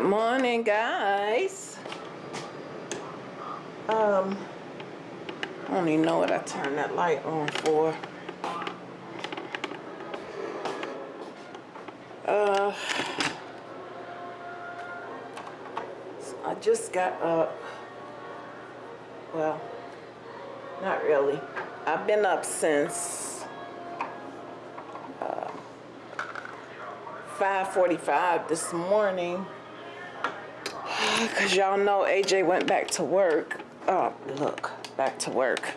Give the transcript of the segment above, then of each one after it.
Good morning, guys. Um, I don't even know what I turned that light on for. Uh, I just got up. Well, not really. I've been up since uh, 5:45 this morning. Cause y'all know AJ went back to work. Oh, look, back to work.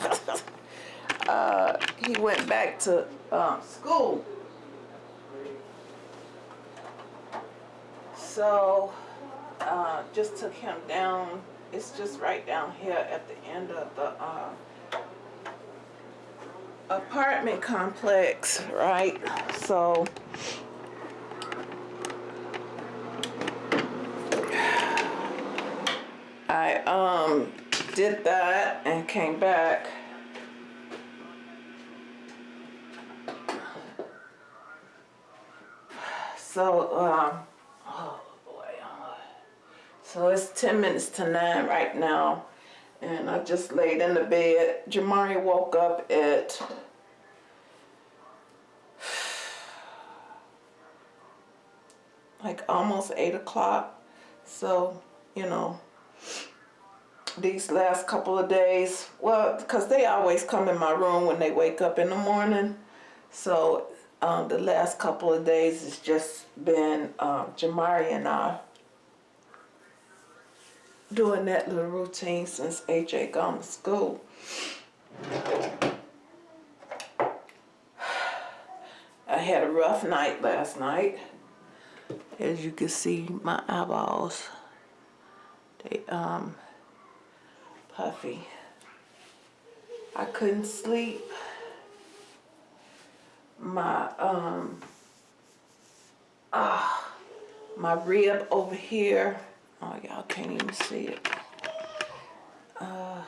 uh, he went back to um, school. So, uh, just took him down. It's just right down here at the end of the uh, apartment complex, right? So, I um did that and came back. So, um, oh boy. So it's 10 minutes to 9 right now. And I just laid in the bed. Jamari woke up at like almost 8 o'clock. So, you know, these last couple of days, well, because they always come in my room when they wake up in the morning. So um, the last couple of days has just been um, Jamari and I doing that little routine since AJ gone to school. I had a rough night last night. As you can see, my eyeballs, they um puffy. I couldn't sleep. My um ah my rib over here. Oh y'all can't even see it. Uh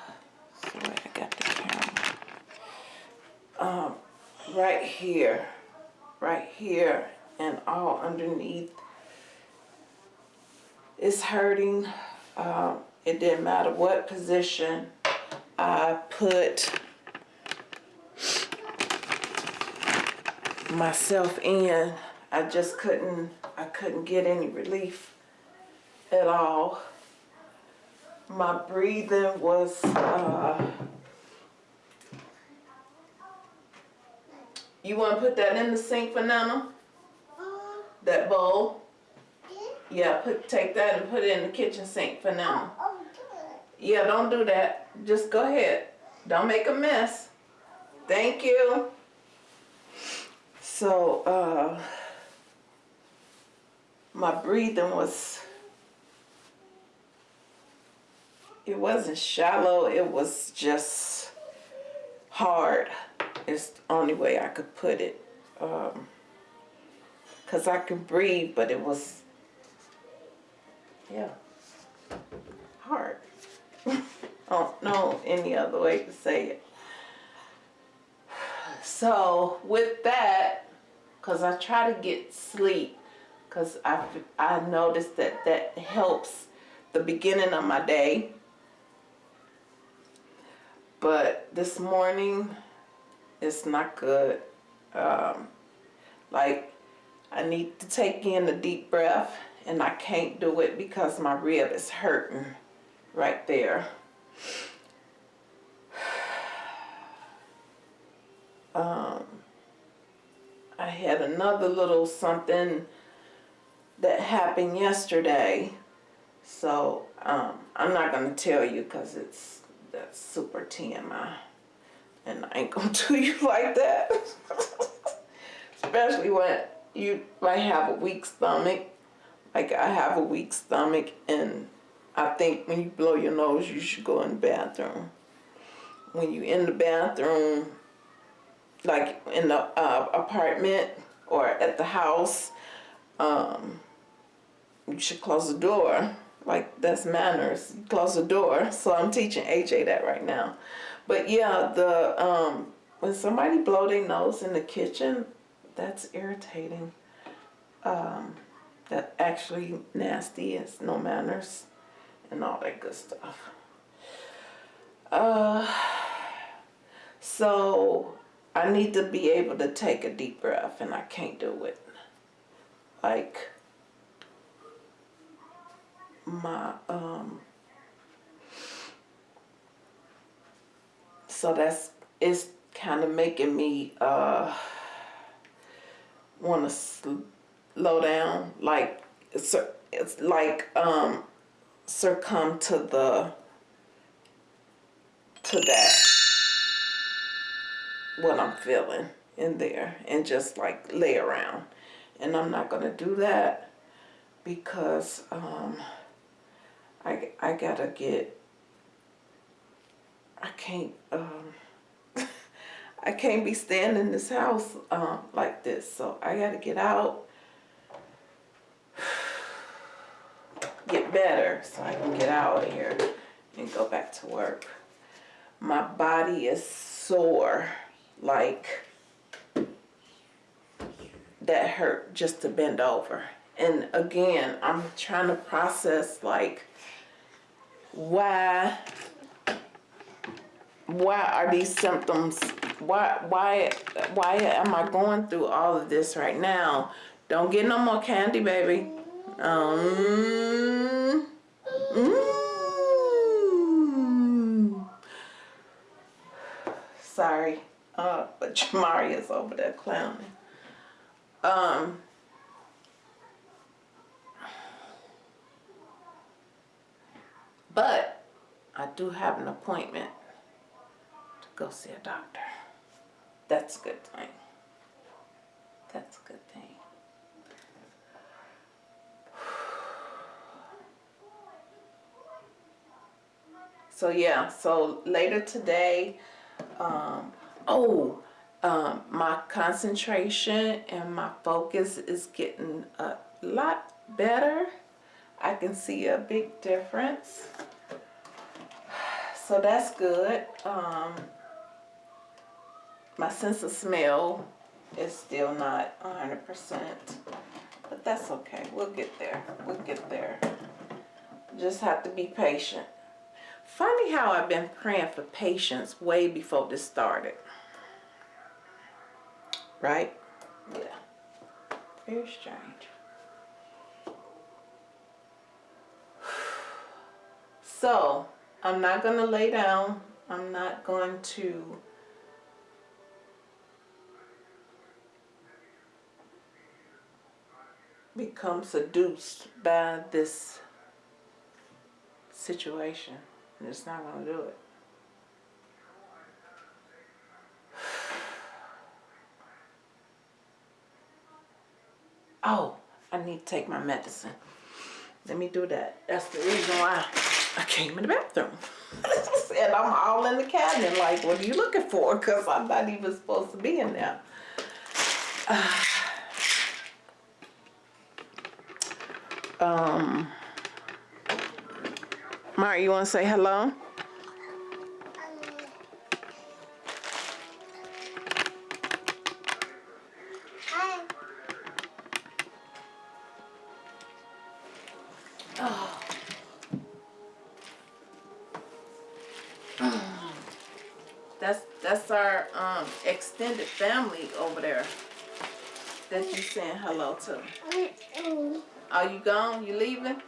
sorry I got the camera. Um right here. Right here and all underneath. It's hurting. Um it didn't matter what position I put myself in. I just couldn't, I couldn't get any relief at all. My breathing was, uh, you want to put that in the sink for Nana? That bowl? Yeah, put take that and put it in the kitchen sink for now. Yeah, don't do that. Just go ahead. Don't make a mess. Thank you. So, uh, my breathing was, it wasn't shallow, it was just hard. It's the only way I could put it. Um, Cause I could breathe, but it was, yeah, hard. I don't know any other way to say it. So with that, because I try to get sleep, because I, I noticed that that helps the beginning of my day. But this morning, it's not good. Um, like, I need to take in a deep breath, and I can't do it because my rib is hurting right there. Um, I had another little something that happened yesterday. So um, I'm not going to tell you because it's that's super TMI. And I ain't going to do you like that. Especially when you might have a weak stomach. Like I have a weak stomach and I think when you blow your nose, you should go in the bathroom. When you in the bathroom, like in the uh, apartment or at the house, um, you should close the door. Like that's manners. Close the door. So I'm teaching AJ that right now. But yeah, the um, when somebody blow their nose in the kitchen, that's irritating. Um, that actually nasty is no manners and all that good stuff. Uh, so I need to be able to take a deep breath and I can't do it. Like my um so that's it's kind of making me uh want to slow down like it's like um succumb to the to that. What I'm feeling in there and just like lay around. And I'm not gonna do that because um I, I gotta get I can't um I can't be staying in this house um, like this. So I gotta get out get better so I can get out of here and go back to work. My body is sore like that hurt just to bend over. And again I'm trying to process like why why are these symptoms why why why am I going through all of this right now? Don't get no more candy baby um mm. sorry uh but Jamari is over there clowning um But I do have an appointment to go see a doctor. That's a good thing. That's a good thing. So yeah, so later today, um, oh, um, my concentration and my focus is getting a lot better. I can see a big difference. So that's good. Um, my sense of smell is still not 100%, but that's okay. We'll get there. We'll get there. Just have to be patient. Funny how I've been praying for patience way before this started. Right? Yeah. Very strange. So, I'm not going to lay down. I'm not going to become seduced by this situation. I'm just not going to do it. Oh, I need to take my medicine. Let me do that. That's the reason why. I came in the bathroom. and I'm all in the cabinet like, what are you looking for? Because I'm not even supposed to be in there. Uh, um, Mark, you want to say hello? Hi. That's that's our um extended family over there that you saying hello to. Are you gone? You leaving?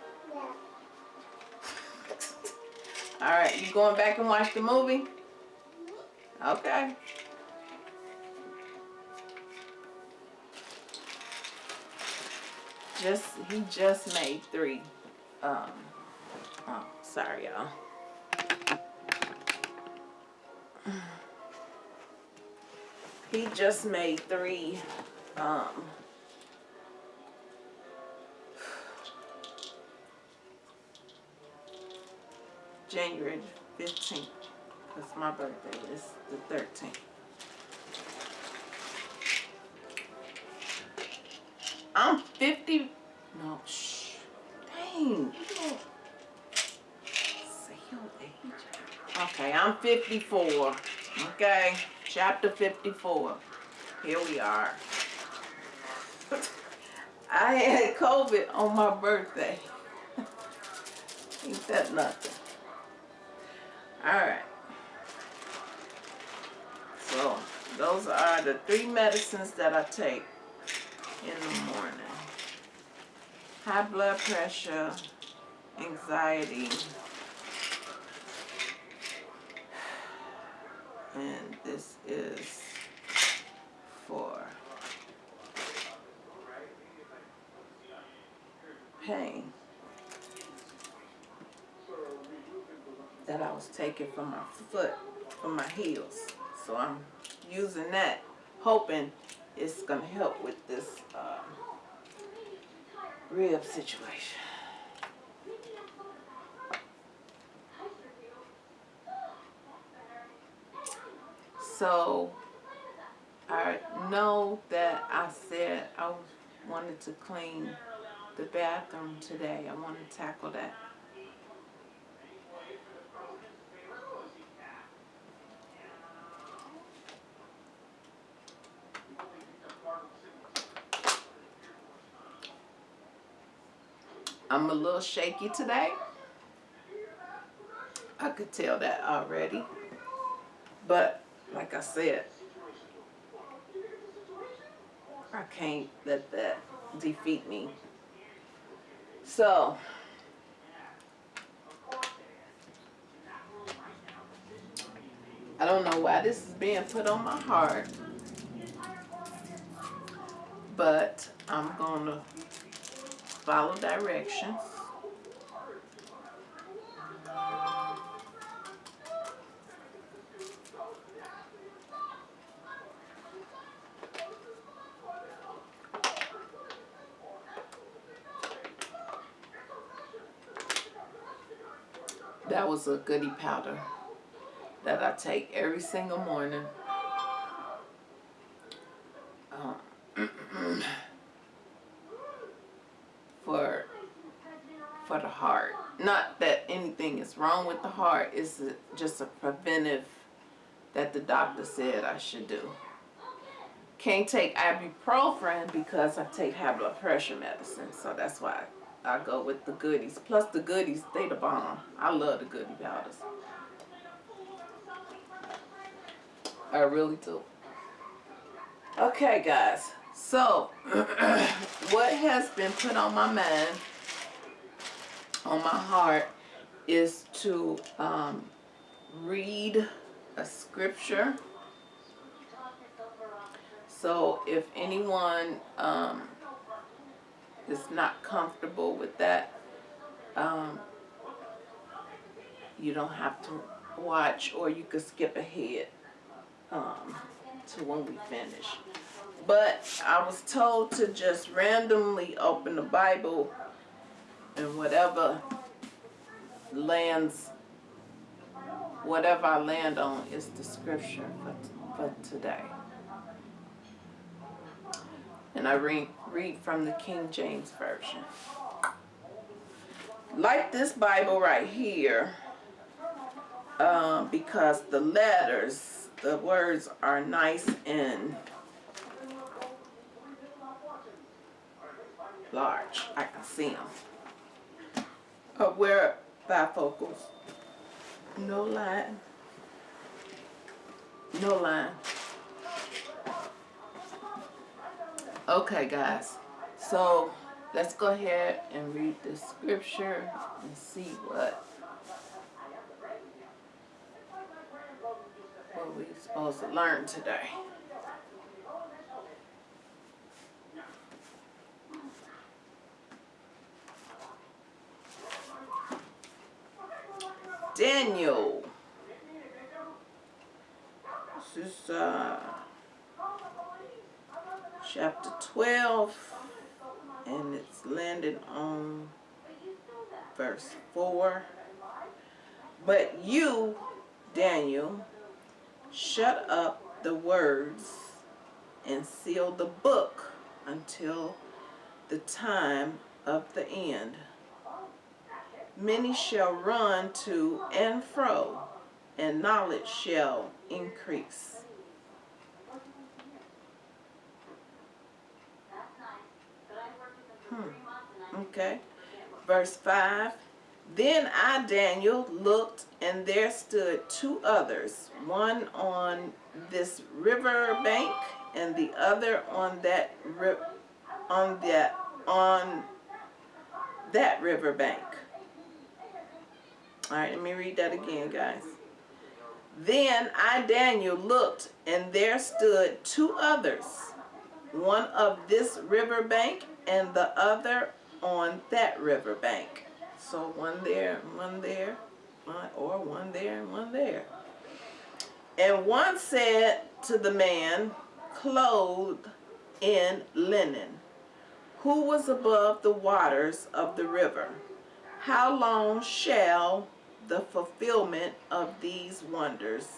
All right, you going back and watch the movie? Okay. Just, he just made three. Um, oh, sorry y'all. He just made three um, January 15th because my birthday is the 13th. I'm 50. No, shh. Dang. Okay, I'm 54. Okay chapter 54. Here we are. I had COVID on my birthday. Ain't that nothing? Alright. So, those are the three medicines that I take in the morning. High blood pressure, anxiety, and this is for pain that I was taking from my foot, from my heels. So I'm using that, hoping it's gonna help with this um, rib situation. So I know that I said I wanted to clean the bathroom today. I want to tackle that. Little shaky today. I could tell that already. But like I said, I can't let that defeat me. So, I don't know why this is being put on my heart, but I'm gonna follow directions. A goody powder that I take every single morning. Um, for for the heart. Not that anything is wrong with the heart. It's just a preventive that the doctor said I should do. Can't take ibuprofen because I take high blood pressure medicine. So that's why I go with the goodies. Plus the goodies, they the bomb. I love the goodie powders. I really do. Okay, guys. So, what has been put on my mind, on my heart, is to um, read a scripture. So, if anyone um, is not comfortable with that, um, you don't have to watch or you could skip ahead um, to when we finish. But I was told to just randomly open the Bible and whatever lands, whatever I land on is the scripture for, for today. And I read, read from the King James Version. Like this Bible right here, um, because the letters, the words are nice and large. I can see them. Uh, wear bifocals. No line. No line. Okay, guys. So let's go ahead and read the scripture and see what what we're supposed to learn today. Daniel. This is uh chapter 12, and it's landed on verse 4. But you, Daniel, shut up the words and seal the book until the time of the end. Many shall run to and fro, and knowledge shall increase. Hmm. Okay. Verse 5. Then I, Daniel, looked, and there stood two others, one on this river bank, and the other on that on that on that river bank. All right, let me read that again, guys. Then I, Daniel, looked, and there stood two others, one of this river bank and the other on that river bank. So one there, one there, one, or one there and one there. And one said to the man clothed in linen, who was above the waters of the river, How long shall the fulfillment of these wonders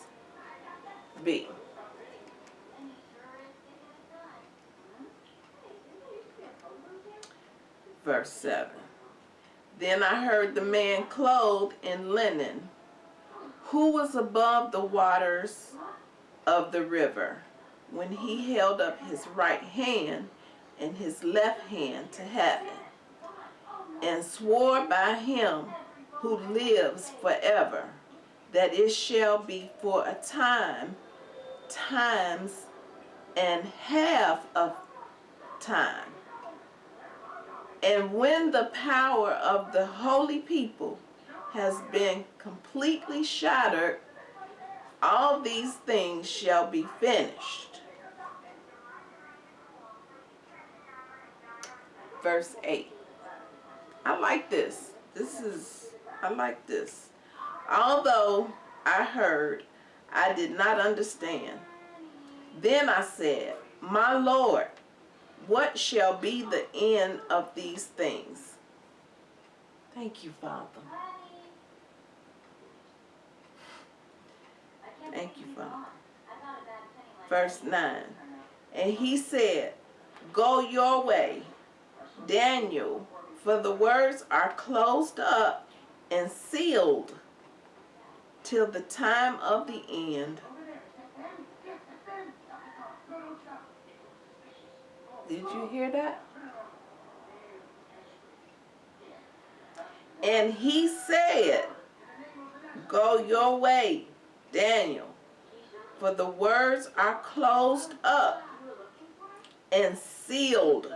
be? Verse 7 Then I heard the man clothed in linen, who was above the waters of the river, when he held up his right hand and his left hand to heaven, and swore by him who lives forever, that it shall be for a time, times, and half of time. And when the power of the holy people has been completely shattered, all these things shall be finished. Verse 8. I like this. This is, I like this. Although I heard, I did not understand. Then I said, My Lord, what shall be the end of these things? Thank you, Father. Thank you, Father. Verse 9. And he said, Go your way, Daniel, for the words are closed up and sealed till the time of the end. Did you hear that? And he said, Go your way, Daniel, for the words are closed up and sealed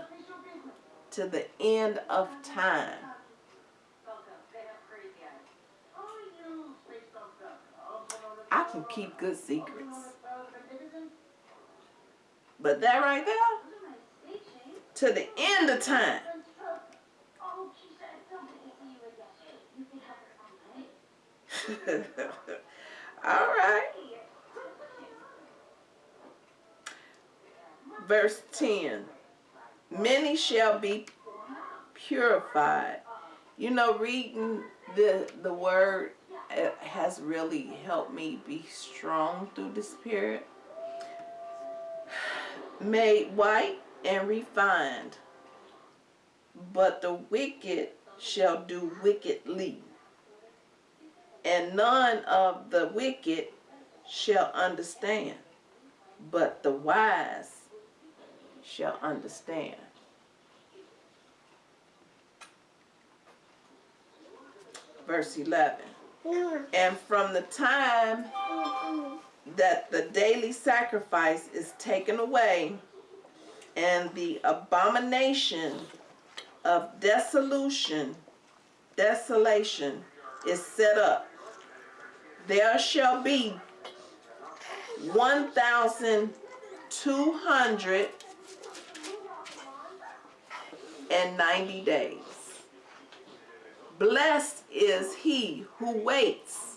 to the end of time. I can keep good secrets. But that right there, to the end of time. All right. Verse 10. Many shall be purified. You know, reading the, the word has really helped me be strong through this period. Made white and refined, but the wicked shall do wickedly and none of the wicked shall understand, but the wise shall understand. Verse 11. And from the time that the daily sacrifice is taken away and the abomination of desolation, desolation is set up there shall be 1,290 days. Blessed is he who waits.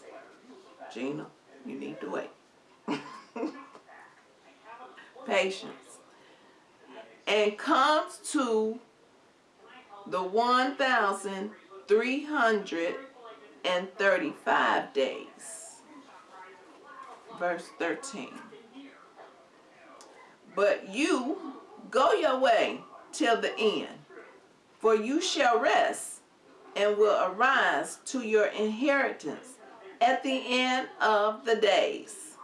Gina, you need to wait. Patience. And comes to the 1,335 days. Verse 13. But you go your way till the end, for you shall rest and will arise to your inheritance at the end of the days.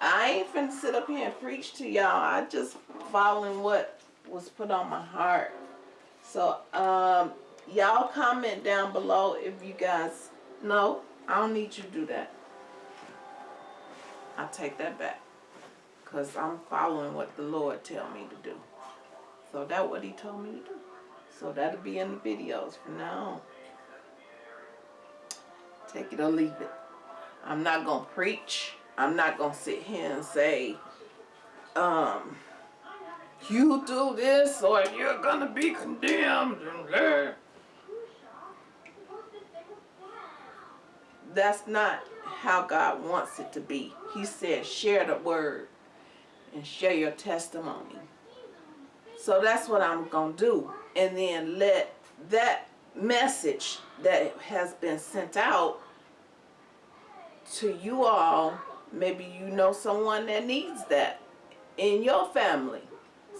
I ain't finna sit up here and preach to y'all. I just following what was put on my heart. So, um, y'all comment down below if you guys know. I don't need you to do that. I take that back. Cause I'm following what the Lord tell me to do. So that's what he told me to do. So that'll be in the videos from now on. Take it or leave it. I'm not gonna preach. I'm not gonna sit here and say, um, you do this or you're gonna be condemned. That's not how God wants it to be. He said, share the word and share your testimony. So that's what I'm going to do. And then let that message that has been sent out to you all, maybe you know someone that needs that in your family.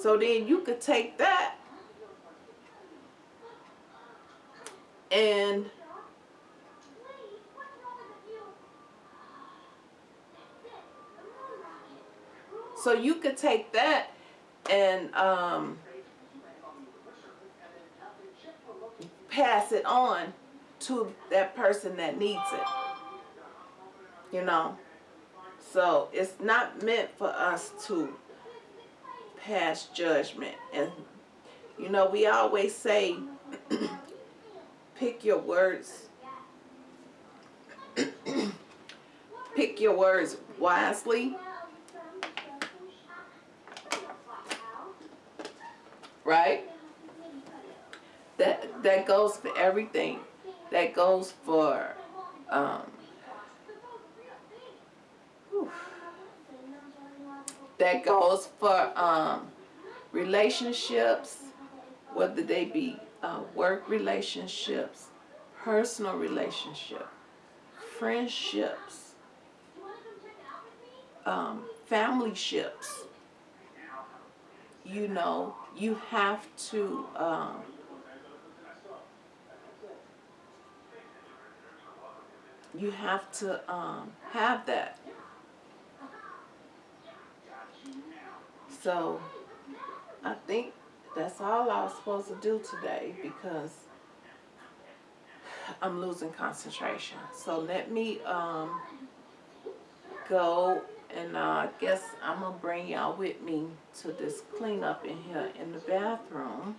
So then you could take that and so you could take that and um, pass it on to that person that needs it. You know? So it's not meant for us to pass judgment. And, you know, we always say, pick your words. pick your words wisely. Right? That, that goes for everything. That goes for um, that goes for um, relationships, whether they be uh, work relationships, personal relationship, friendships, um, family ships. You know, you have to um, you have to um, have that. So I think that's all I was supposed to do today because I'm losing concentration. So let me um, go and uh, I guess I'm going to bring y'all with me to this cleanup in here in the bathroom.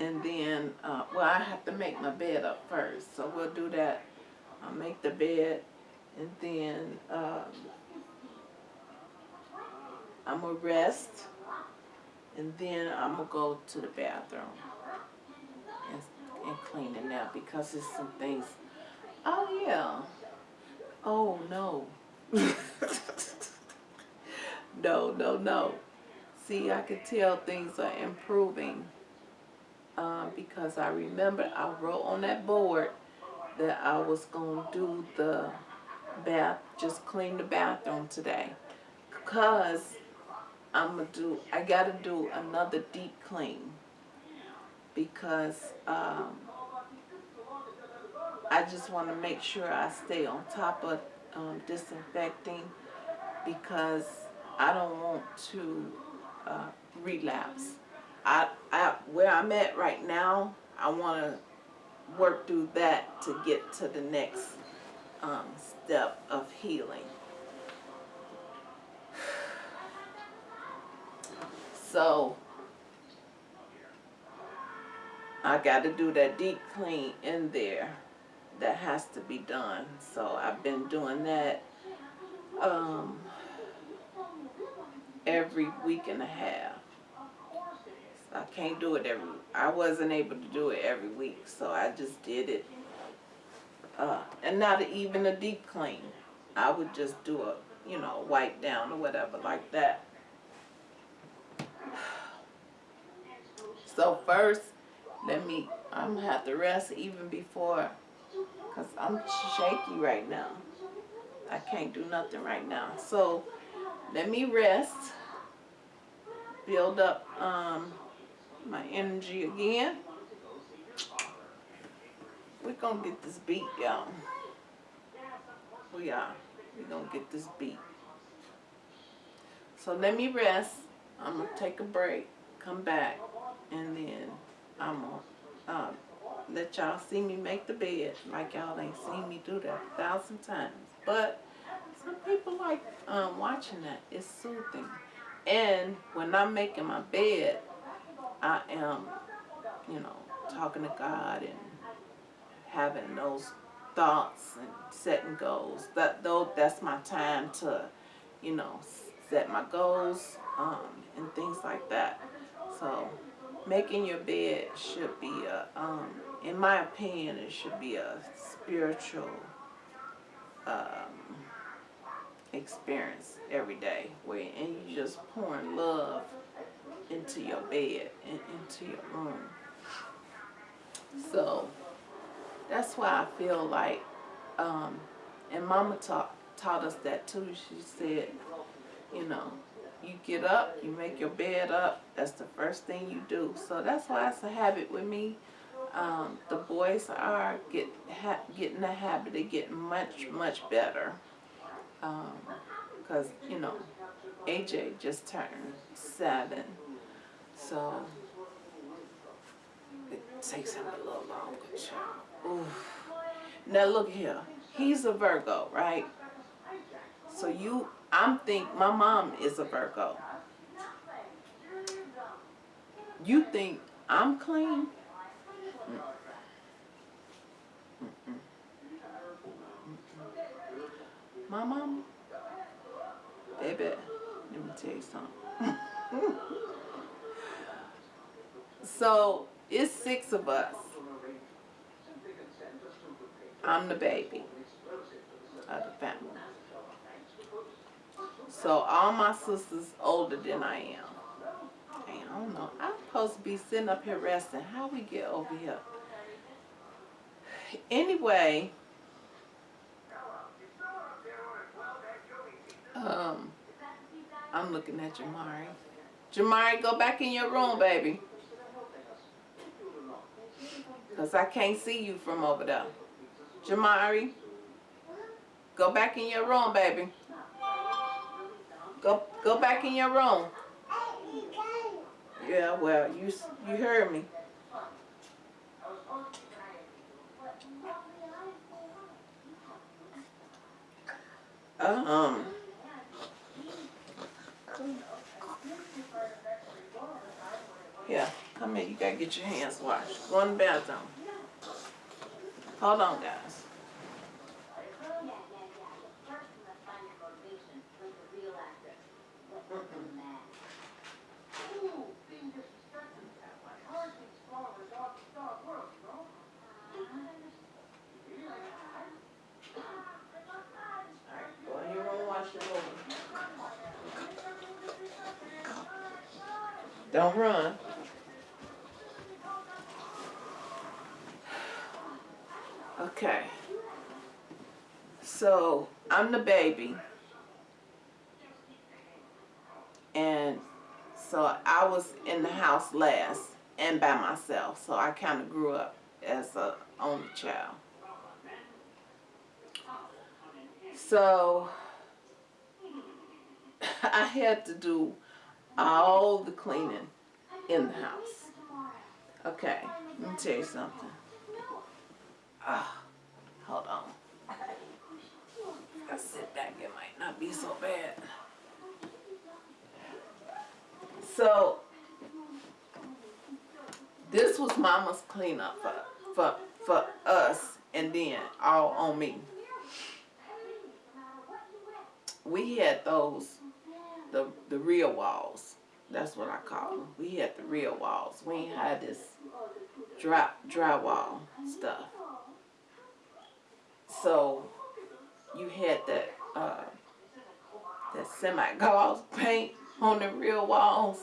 And then, uh, well, I have to make my bed up first. So we'll do that. I'll make the bed and then um, I'm going to rest. And then I'm going to go to the bathroom and, and clean it now because there's some things. Oh, yeah. Oh, no. no, no, no. See, I can tell things are improving um, because I remember I wrote on that board that I was going to do the bath, just clean the bathroom today. Because I'm to do, I got to do another deep clean. Because um, I just want to make sure I stay on top of um, disinfecting because I don't want to uh, relapse. I, I, where I'm at right now, I want to work through that to get to the next um, step of healing. So, I got to do that deep clean in there that has to be done. So I've been doing that um, every week and a half. I can't do it every, I wasn't able to do it every week, so I just did it. Uh, and not even a deep clean. I would just do a, you know, wipe down or whatever like that. So first, let me, I'm gonna have to rest even before, cause I'm shaky right now. I can't do nothing right now. So let me rest, build up um, my energy again. We're gonna get this beat, y'all. We are. we gonna get this beat. So let me rest. I'm gonna take a break, come back, and then I'm gonna uh, let y'all see me make the bed like y'all ain't seen me do that a thousand times. But some people like um, watching that. It's soothing. And when I'm making my bed, I am, you know, talking to God and having those thoughts and setting goals. That though that's my time to, you know, set my goals um, and things like that. So making your bed should be a, um, in my opinion, it should be a spiritual um, experience every day where and you just pouring love into your bed and into your room. So that's why I feel like, um, and Mama taught taught us that too. She said, you know, you get up, you make your bed up. That's the first thing you do. So that's why it's a habit with me. Um, the boys are get ha getting the habit of getting much much better. Because um, you know, AJ just turned seven, so it takes him a little longer. Oof. Now look here, he's a Virgo, right? So you, I'm think my mom is a Virgo. You think I'm clean? My mom, baby, let me tell you something. so it's six of us. I'm the baby of the family. So all my sisters older than I am. I don't know. I'm supposed to be sitting up here resting. How we get over here? Anyway, um, I'm looking at Jamari. Jamari, go back in your room, baby. Because I can't see you from over there. Jamari, go back in your room, baby. Go go back in your room. Yeah, well, you you heard me. Um. Yeah, come here. You gotta get your hands washed. Go in the bathroom. Hold on, guys. Don't run. Okay. So, I'm the baby. And so I was in the house last and by myself. So I kind of grew up as a only child. So I had to do all the cleaning in the house. Okay, let me tell you something. Ah, hold on. I sit back, it might not be so bad. So, this was mama's cleanup for, for, for us and then all on me. We had those the the real walls. That's what I call them. We had the real walls. We ain't had this dry drywall stuff. So you had that uh, that semi gloss paint on the real walls,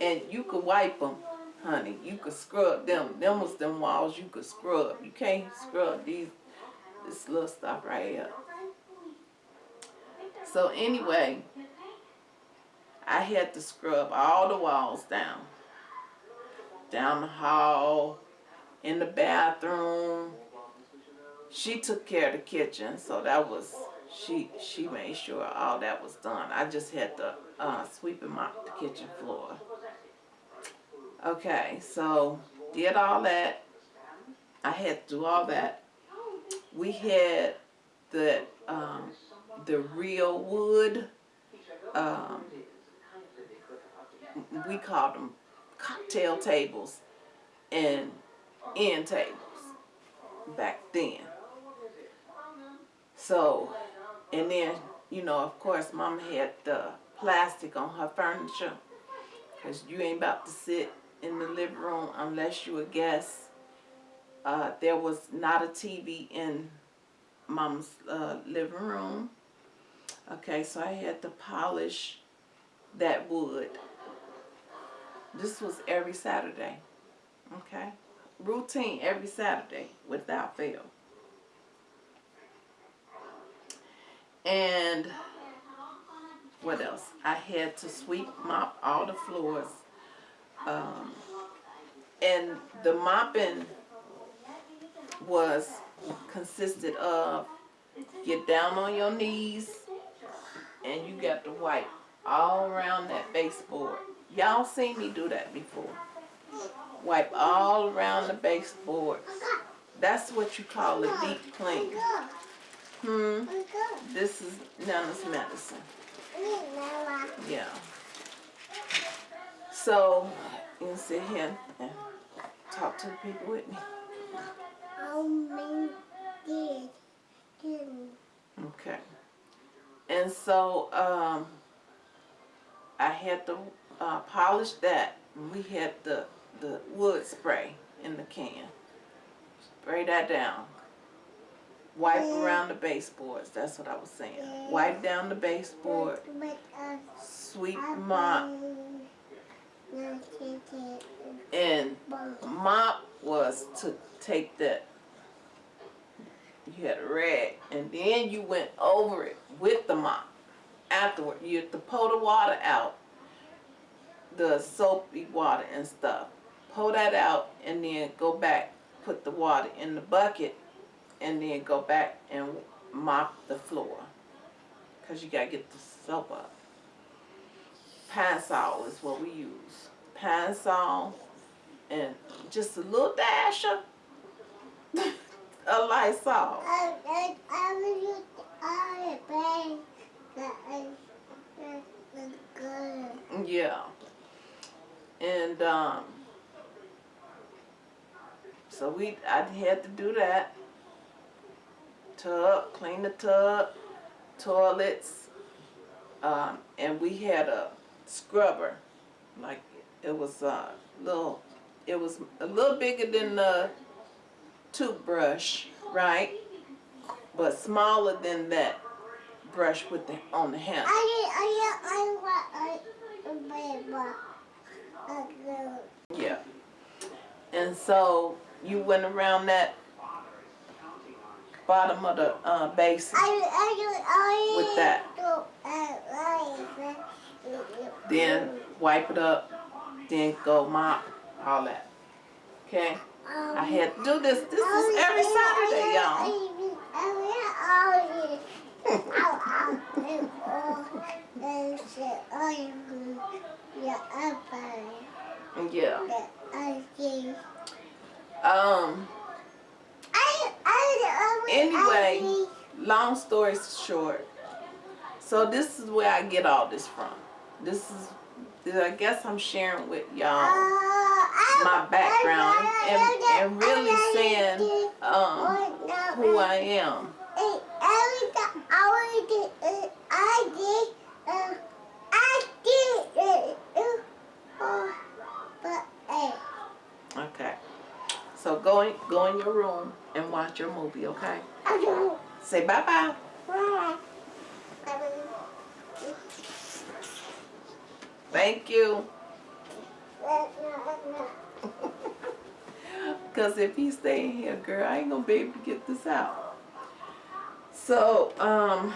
and you could wipe them, honey. You could scrub them. Them was them walls you could scrub. You can't scrub these this little stuff right here. So anyway, I had to scrub all the walls down. Down the hall, in the bathroom. She took care of the kitchen, so that was, she she made sure all that was done. I just had to uh, sweep and mop the kitchen floor. Okay, so did all that. I had to do all that. We had the um, the real wood. Um, we called them cocktail tables and end tables back then. So, and then, you know, of course, Mama had the plastic on her furniture. Because you ain't about to sit in the living room unless you a guest. Uh, there was not a TV in Mama's uh, living room. Okay, so I had to polish that wood. This was every Saturday. Okay, routine every Saturday without fail. And what else? I had to sweep, mop all the floors. Um, and the mopping was consisted of get down on your knees and you got to wipe all around that baseboard. Y'all seen me do that before. Wipe all around the baseboards. That's what you call a deep clean. Hmm. This is Nana's medicine. Yeah. So, you can sit here and talk to the people with me. Okay. And so, um, I had to uh, polish that. We had the, the wood spray in the can. Spray that down. Wipe around the baseboards. That's what I was saying. Wipe down the baseboard. Sweep mop. And mop was to take that. You had a rag. And then you went over it with the mop. Afterward, you had to pull the water out. The soapy water and stuff. Pull that out and then go back. Put the water in the bucket and then go back and mop the floor because you got to get the soap up. Pine-Sol is what we use. Pine-Sol and just a little dash of a Lysol. Yeah. And um, so we, I had to do that tub, clean the tub, toilets, um, and we had a scrubber, like it was a little, it was a little bigger than the toothbrush, right? But smaller than that brush with the on the handle. Yeah. And so you went around that bottom of the uh, basin with that. Then wipe it up, then go mop, all that. Okay? I had to do this. This is every Saturday, y'all. Yeah. Um. Anyway, long story short, so this is where I get all this from. This is, I guess I'm sharing with y'all my background and, and really saying um, who I am. Okay. So go in, go in your room and watch your movie, okay? Say bye-bye. Bye. Thank you. Because if he stay in here, girl, I ain't going to be able to get this out. So, um...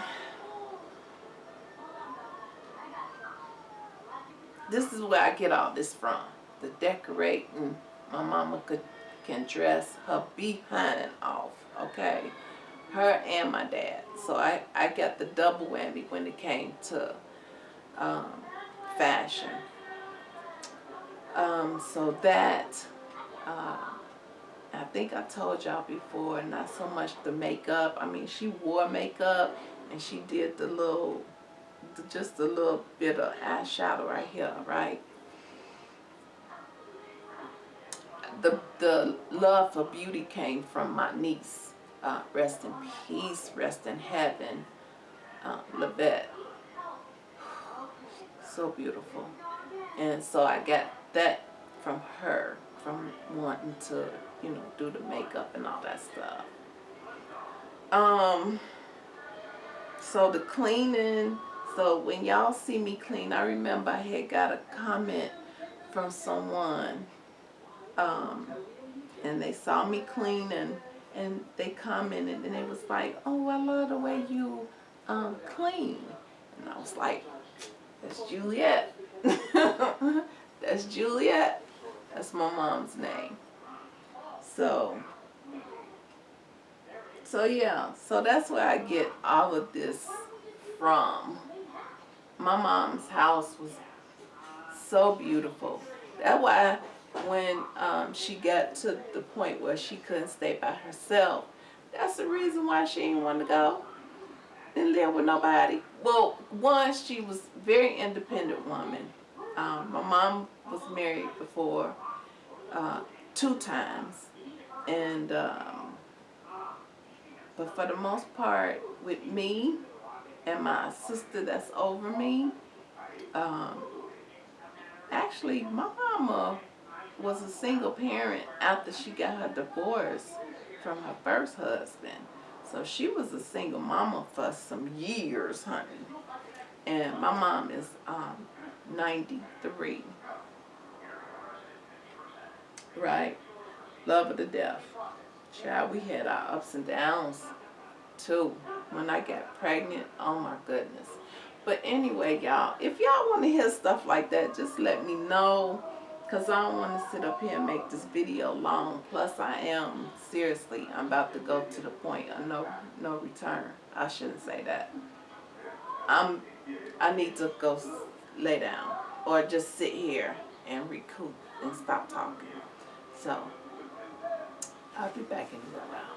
This is where I get all this from. The decorating. My mama could can dress her behind off, okay? her and my dad. So I, I got the double whammy when it came to um, fashion. Um, so that, uh, I think I told y'all before, not so much the makeup. I mean, she wore makeup and she did the little, just a little bit of eyeshadow right here, right? The, the love for beauty came from my niece. Uh, rest in peace, rest in heaven, uh. So beautiful. And so I got that from her, from wanting to, you know, do the makeup and all that stuff. Um, so the cleaning, so when y'all see me clean, I remember I had got a comment from someone, um, and they saw me cleaning, and they commented, and it was like, oh, I love the way you um, clean. And I was like, that's Juliet. That's Juliet. That's my mom's name. So, so yeah, so that's where I get all of this from. My mom's house was so beautiful. That's why when um, she got to the point where she couldn't stay by herself, that's the reason why she didn't want to go and live with nobody. Well, one, she was very independent woman. Um, my mom was married before uh, two times, and um, but for the most part, with me and my sister that's over me, um, actually my mama was a single parent after she got her divorce from her first husband. So she was a single mama for some years, honey. And my mom is um, 93. Right? Love her to death. Child, we had our ups and downs too. When I got pregnant, oh my goodness. But anyway, y'all, if y'all want to hear stuff like that, just let me know. Because I don't want to sit up here and make this video long. Plus, I am, seriously, I'm about to go to the point of no, no return. I shouldn't say that. I'm, I need to go lay down or just sit here and recoup and stop talking. So, I'll be back in a little while.